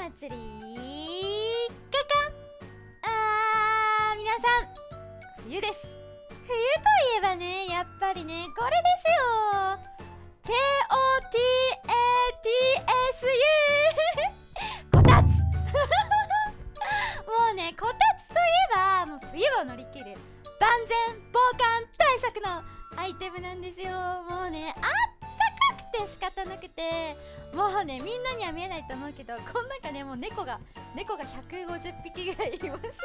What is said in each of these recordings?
祭りカカあー皆さん。冬です。冬といえばねやっぱりねこれですよ。KOTATSU こたつ。もうねこたつといえばもう冬を乗り切る。万全防寒対策のアイテムなんですよ。もうねあって仕方なくてもうねみんなには見えないと思うけどこの中ねもう猫が猫が150匹ぐらいいます。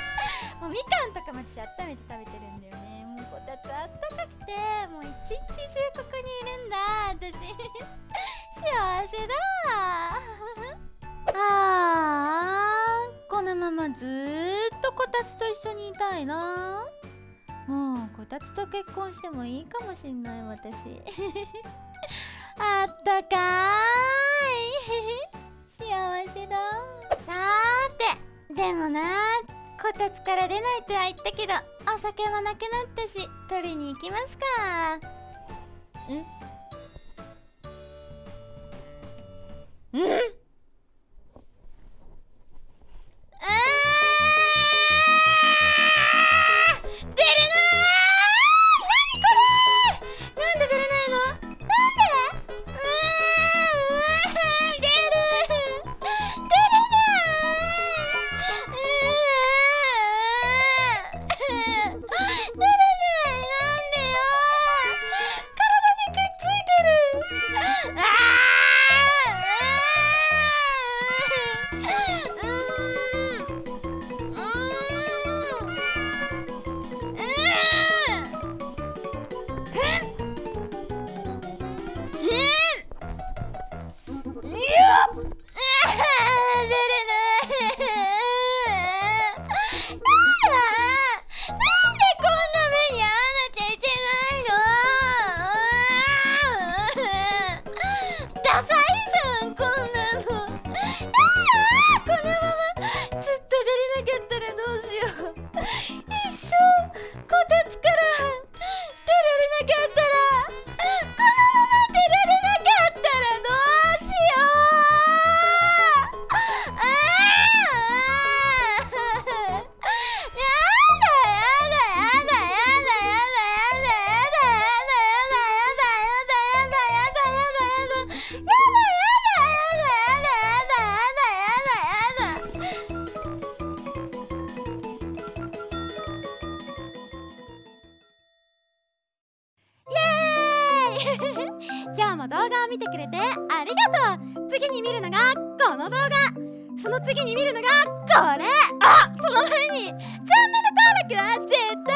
もうみかんとかも私温めて食べてるんだよね。もうこたつあったかくてもう一日中ここにいるんだ私。幸せだ。あーこのままずーっとこたつと一緒にいたいな。もうこたつと結婚してもいいかもしんない私。あったかーい。幸せだ。さーてでもなこたつから出ないとは言ったけどお酒もなくなったし取りに行きますか。ん？ん？Ah! ださい。今日も動画を見てくれてありがとう。次に見るのがこの動画。その次に見るのがこれ。あその前にチャンネル登録は絶対